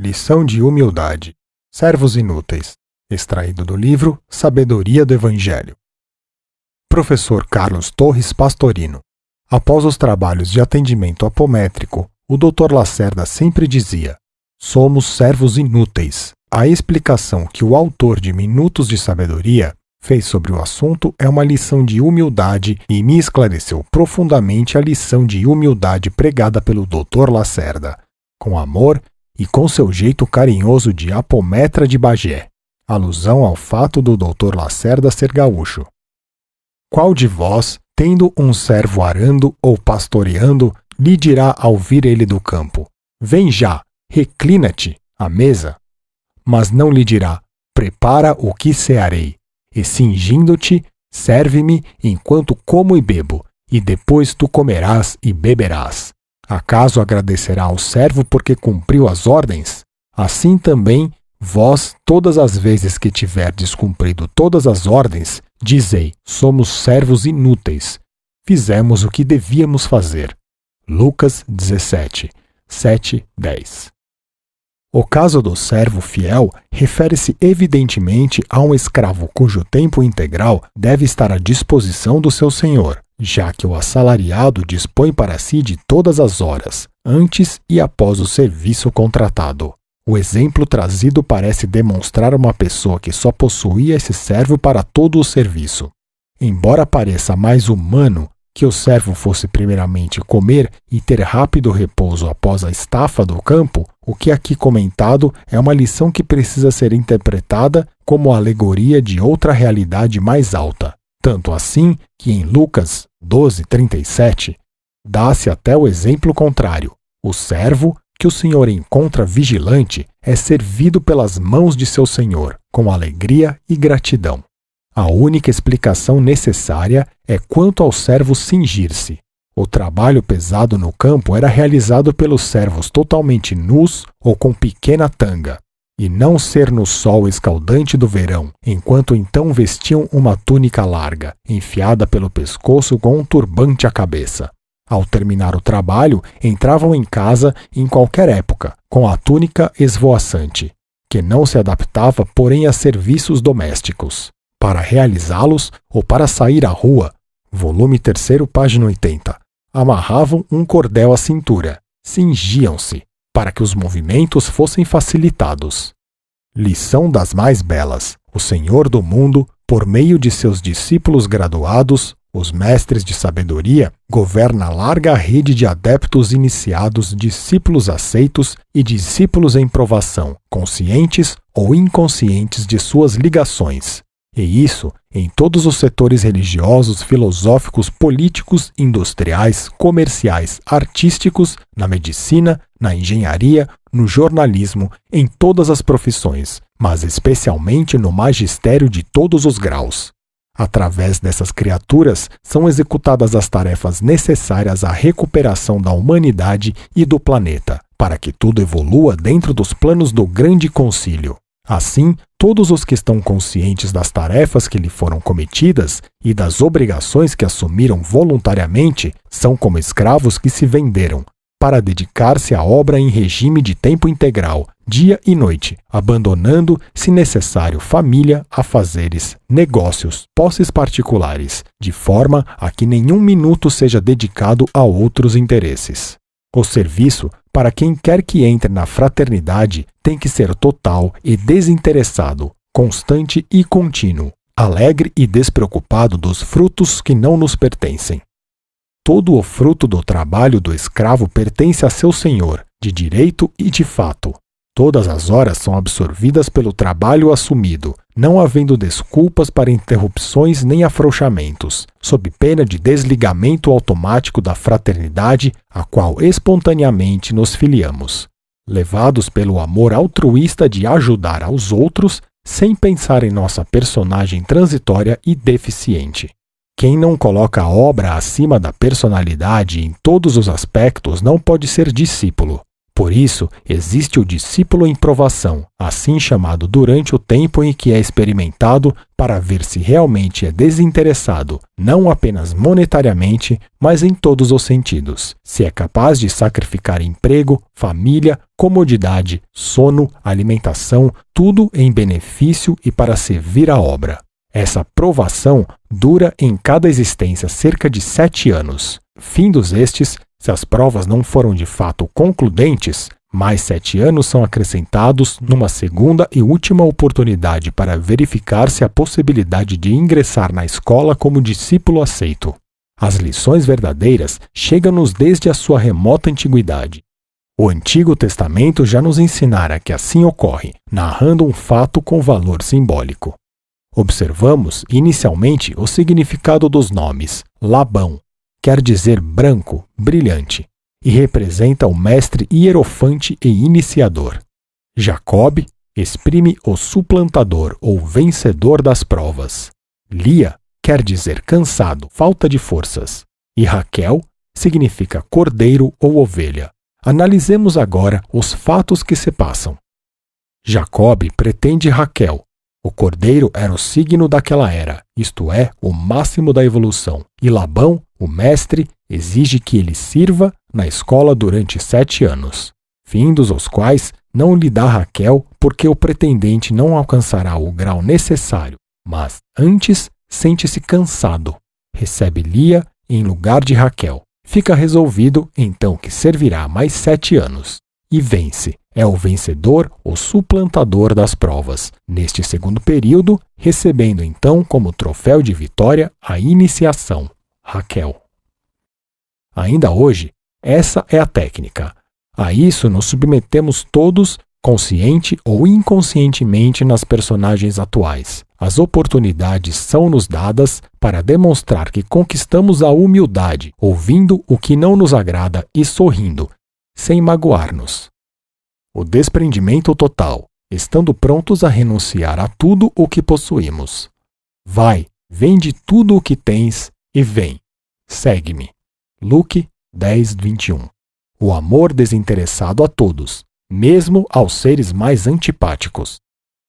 Lição de humildade. Servos inúteis. Extraído do livro Sabedoria do Evangelho. Professor Carlos Torres Pastorino. Após os trabalhos de atendimento apométrico, o Dr. Lacerda sempre dizia: Somos servos inúteis. A explicação que o autor de Minutos de Sabedoria fez sobre o assunto é uma lição de humildade e me esclareceu profundamente a lição de humildade pregada pelo Dr. Lacerda. Com amor e com seu jeito carinhoso de apometra de Bagé, alusão ao fato do doutor Lacerda ser gaúcho. Qual de vós, tendo um servo arando ou pastoreando, lhe dirá ao vir ele do campo: Vem já, reclina-te à mesa? Mas não lhe dirá: Prepara o que cearei, e cingindo-te, serve-me enquanto como e bebo, e depois tu comerás e beberás. Acaso agradecerá ao servo porque cumpriu as ordens? Assim também, vós, todas as vezes que tiverdes cumprido todas as ordens, dizei: somos servos inúteis. Fizemos o que devíamos fazer. Lucas 17, 7, 10. O caso do servo fiel refere-se evidentemente a um escravo cujo tempo integral deve estar à disposição do seu senhor já que o assalariado dispõe para si de todas as horas, antes e após o serviço contratado. O exemplo trazido parece demonstrar uma pessoa que só possuía esse servo para todo o serviço. Embora pareça mais humano que o servo fosse primeiramente comer e ter rápido repouso após a estafa do campo, o que aqui comentado é uma lição que precisa ser interpretada como alegoria de outra realidade mais alta, tanto assim que em Lucas 12:37 dá-se até o exemplo contrário. O servo que o senhor encontra vigilante é servido pelas mãos de seu senhor com alegria e gratidão. A única explicação necessária é quanto ao servo cingir-se. O trabalho pesado no campo era realizado pelos servos totalmente nus ou com pequena tanga, e não ser no sol escaldante do verão, enquanto então vestiam uma túnica larga, enfiada pelo pescoço com um turbante à cabeça. Ao terminar o trabalho, entravam em casa em qualquer época, com a túnica esvoaçante, que não se adaptava, porém, a serviços domésticos. Para realizá-los ou para sair à rua, volume 3, página 80, amarravam um cordel à cintura, cingiam-se, para que os movimentos fossem facilitados. Lição das mais belas: o Senhor do mundo, por meio de seus discípulos graduados, os mestres de sabedoria, governa larga rede de adeptos iniciados, discípulos aceitos e discípulos em provação, conscientes ou inconscientes de suas ligações. E isso em todos os setores religiosos, filosóficos, políticos, industriais, comerciais, artísticos, na medicina, na engenharia, no jornalismo, em todas as profissões, mas especialmente no magistério de todos os graus. Através dessas criaturas são executadas as tarefas necessárias à recuperação da humanidade e do planeta, para que tudo evolua dentro dos planos do Grande Concílio. Assim, todos os que estão conscientes das tarefas que lhe foram cometidas e das obrigações que assumiram voluntariamente são como escravos que se venderam para dedicar-se à obra em regime de tempo integral, dia e noite, abandonando, se necessário, família, afazeres, negócios, posses particulares, de forma a que nenhum minuto seja dedicado a outros interesses. O serviço para quem quer que entre na fraternidade tem que ser total e desinteressado, constante e contínuo, alegre e despreocupado dos frutos que não nos pertencem. Todo o fruto do trabalho do escravo pertence a seu senhor, de direito e de fato. Todas as horas são absorvidas pelo trabalho assumido, não havendo desculpas para interrupções nem afrouxamentos, sob pena de desligamento automático da fraternidade a qual espontaneamente nos filiamos. Levados pelo amor altruísta de ajudar aos outros, sem pensar em nossa personagem transitória e deficiente. Quem não coloca a obra acima da personalidade em todos os aspectos não pode ser discípulo, Por isso, existe o discípulo em provação, assim chamado durante o tempo em que é experimentado, para ver se realmente é desinteressado, não apenas monetariamente, mas em todos os sentidos. Se é capaz de sacrificar emprego, família, comodidade, sono, alimentação, tudo em benefício e para servir a obra. Essa provação dura em cada existência cerca de sete anos. Findos estes, se as provas não foram de fato concludentes, mais sete anos são acrescentados numa segunda e última oportunidade para verificar se a possibilidade de ingressar na escola como discípulo aceito. As lições verdadeiras chegam-nos desde a sua remota antiguidade. O Antigo Testamento já nos ensinara que assim ocorre, narrando um fato com valor simbólico. Observamos inicialmente o significado dos nomes Labão, quer dizer branco, brilhante, e representa o mestre hierofante e iniciador. Jacob exprime o suplantador ou vencedor das provas. Lia quer dizer cansado, falta de forças. E Raquel significa cordeiro ou ovelha. Analisemos agora os fatos que se passam. Jacob pretende Raquel, o cordeiro era o signo daquela era, isto é, o máximo da evolução, e Labão, o mestre, exige que ele sirva na escola durante sete anos, findos os quais não lhe dá Raquel, porque o pretendente não alcançará o grau necessário, mas antes sente-se cansado. Recebe Lia em lugar de Raquel. Fica resolvido então que servirá mais sete anos e vence. É o vencedor, o suplantador das provas, neste segundo período, recebendo então como troféu de vitória a iniciação, Raquel. Ainda hoje, essa é a técnica. A isso nos submetemos todos, consciente ou inconscientemente, nas personagens atuais. As oportunidades são nos dadas para demonstrar que conquistamos a humildade, ouvindo o que não nos agrada e sorrindo, sem magoar-nos. O desprendimento total, estando prontos a renunciar a tudo o que possuímos. Vai, vende tudo o que tens e vem. Segue-me. Luke 10, 21. O amor desinteressado a todos, mesmo aos seres mais antipáticos.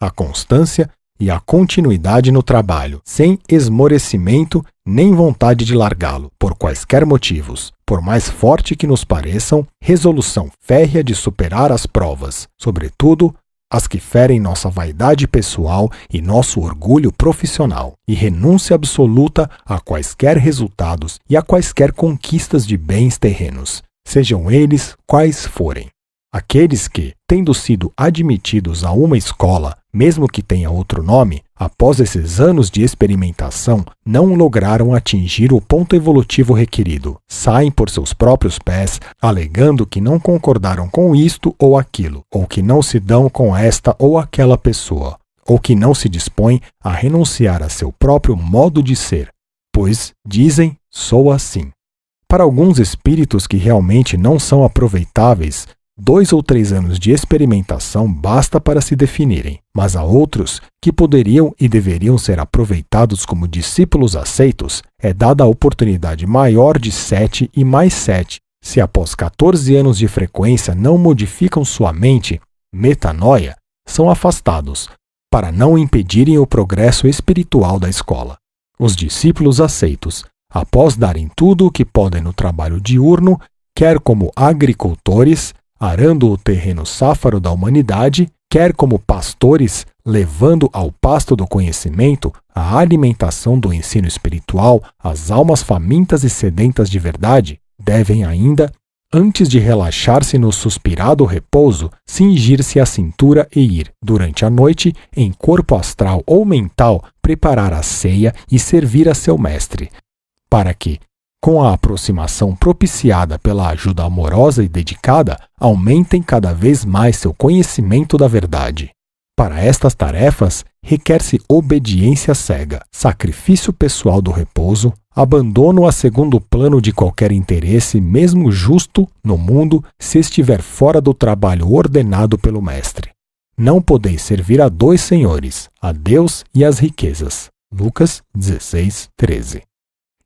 A constância e a continuidade no trabalho, sem esmorecimento nem vontade de largá-lo, por quaisquer motivos, por mais forte que nos pareçam, resolução férrea de superar as provas, sobretudo as que ferem nossa vaidade pessoal e nosso orgulho profissional, e renúncia absoluta a quaisquer resultados e a quaisquer conquistas de bens terrenos, sejam eles quais forem. Aqueles que, tendo sido admitidos a uma escola, mesmo que tenha outro nome, após esses anos de experimentação, não lograram atingir o ponto evolutivo requerido. Saem por seus próprios pés, alegando que não concordaram com isto ou aquilo, ou que não se dão com esta ou aquela pessoa, ou que não se dispõem a renunciar a seu próprio modo de ser, pois dizem: sou assim. Para alguns espíritos que realmente não são aproveitáveis, Dois ou três anos de experimentação basta para se definirem, mas há outros que poderiam e deveriam ser aproveitados como discípulos aceitos, é dada a oportunidade maior de sete e mais sete, se após 14 anos de frequência não modificam sua mente, metanoia, são afastados, para não impedirem o progresso espiritual da escola. Os discípulos aceitos, após darem tudo o que podem no trabalho diurno, quer como agricultores, arando o terreno sáfaro da humanidade, quer como pastores, levando ao pasto do conhecimento a alimentação do ensino espiritual às almas famintas e sedentas de verdade, devem ainda, antes de relaxar-se no suspirado repouso, cingir-se a cintura e ir, durante a noite, em corpo astral ou mental, preparar a ceia e servir a seu mestre, para que, com a aproximação propiciada pela ajuda amorosa e dedicada, aumentem cada vez mais seu conhecimento da verdade. Para estas tarefas, requer-se obediência cega, sacrifício pessoal do repouso, abandono a segundo plano de qualquer interesse, mesmo justo, no mundo, se estiver fora do trabalho ordenado pelo Mestre. Não podeis servir a dois senhores, a Deus e às riquezas. Lucas 16, 13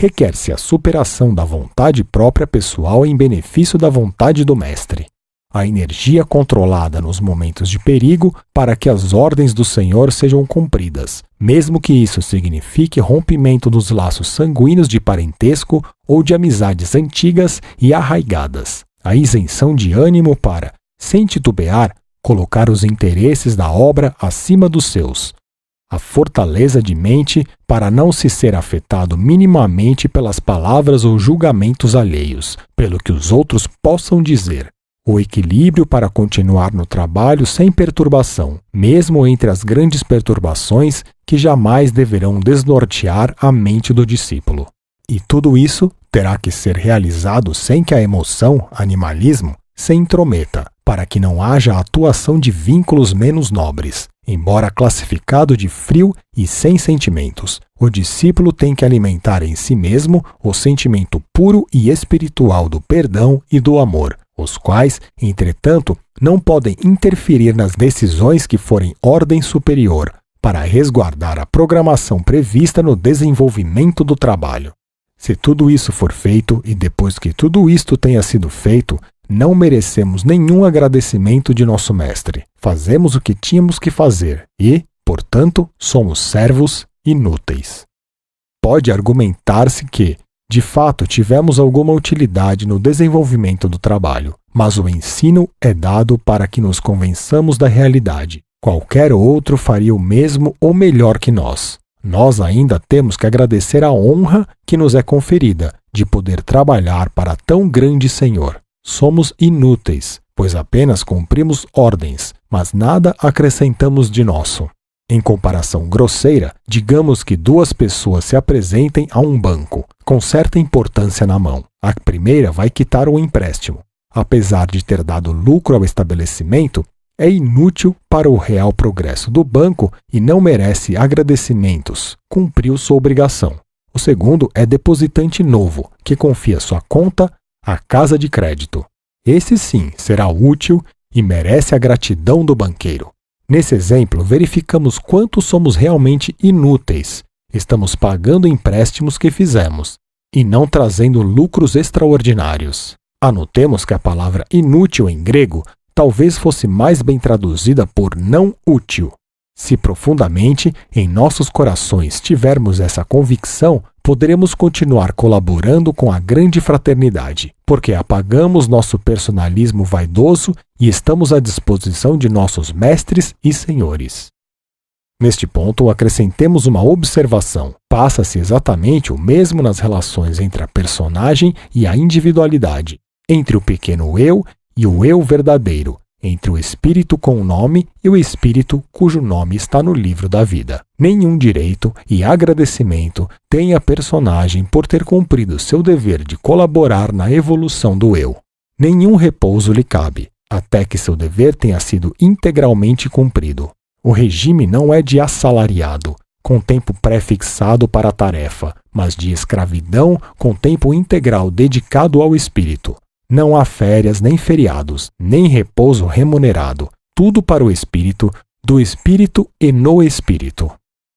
requer-se a superação da vontade própria pessoal em benefício da vontade do Mestre. a energia controlada nos momentos de perigo para que as ordens do Senhor sejam cumpridas, mesmo que isso signifique rompimento dos laços sanguíneos de parentesco ou de amizades antigas e arraigadas. A isenção de ânimo para, sem titubear, colocar os interesses da obra acima dos seus. A fortaleza de mente para não se ser afetado minimamente pelas palavras ou julgamentos alheios, pelo que os outros possam dizer o equilíbrio para continuar no trabalho sem perturbação, mesmo entre as grandes perturbações que jamais deverão desnortear a mente do discípulo. E tudo isso terá que ser realizado sem que a emoção, animalismo, se intrometa, para que não haja atuação de vínculos menos nobres. Embora classificado de frio e sem sentimentos, o discípulo tem que alimentar em si mesmo o sentimento puro e espiritual do perdão e do amor, os quais, entretanto, não podem interferir nas decisões que forem ordem superior, para resguardar a programação prevista no desenvolvimento do trabalho. Se tudo isso for feito e depois que tudo isto tenha sido feito, não merecemos nenhum agradecimento de nosso Mestre. Fazemos o que tínhamos que fazer e, portanto, somos servos inúteis. Pode argumentar-se que, de fato, tivemos alguma utilidade no desenvolvimento do trabalho, mas o ensino é dado para que nos convençamos da realidade. Qualquer outro faria o mesmo ou melhor que nós. Nós ainda temos que agradecer a honra que nos é conferida de poder trabalhar para tão grande Senhor. Somos inúteis, pois apenas cumprimos ordens, mas nada acrescentamos de nosso. Em comparação grosseira, digamos que duas pessoas se apresentem a um banco, com certa importância na mão. A primeira vai quitar o empréstimo. Apesar de ter dado lucro ao estabelecimento, é inútil para o real progresso do banco e não merece agradecimentos. Cumpriu sua obrigação. O segundo é depositante novo, que confia sua conta à casa de crédito. Esse sim será útil e merece a gratidão do banqueiro. Nesse exemplo, verificamos quanto somos realmente inúteis. Estamos pagando empréstimos que fizemos e não trazendo lucros extraordinários. Anotemos que a palavra inútil em grego talvez fosse mais bem traduzida por não útil. Se profundamente em nossos corações tivermos essa convicção, poderemos continuar colaborando com a grande fraternidade, porque apagamos nosso personalismo vaidoso e estamos à disposição de nossos mestres e senhores. Neste ponto, acrescentemos uma observação. Passa-se exatamente o mesmo nas relações entre a personagem e a individualidade, entre o pequeno eu e o eu verdadeiro, entre o espírito com o nome e o espírito cujo nome está no livro da vida. Nenhum direito e agradecimento tem a personagem por ter cumprido seu dever de colaborar na evolução do eu. Nenhum repouso lhe cabe, até que seu dever tenha sido integralmente cumprido. O regime não é de assalariado, com tempo pré-fixado para a tarefa, mas de escravidão com tempo integral dedicado ao espírito. Não há férias, nem feriados, nem repouso remunerado. Tudo para o espírito, do espírito e no espírito.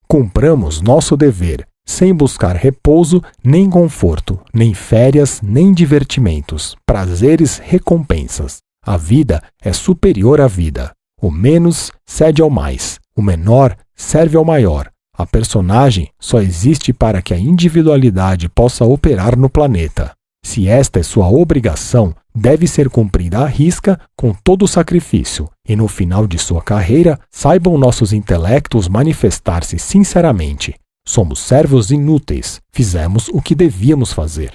Cumpramos nosso dever, sem buscar repouso, nem conforto, nem férias, nem divertimentos, prazeres, recompensas. A vida é superior à vida. O menos cede ao mais, o menor serve ao maior. A personagem só existe para que a individualidade possa operar no planeta. Se esta é sua obrigação, deve ser cumprida à risca com todo o sacrifício, e no final de sua carreira, saibam nossos intelectos manifestar-se sinceramente. Somos servos inúteis, fizemos o que devíamos fazer.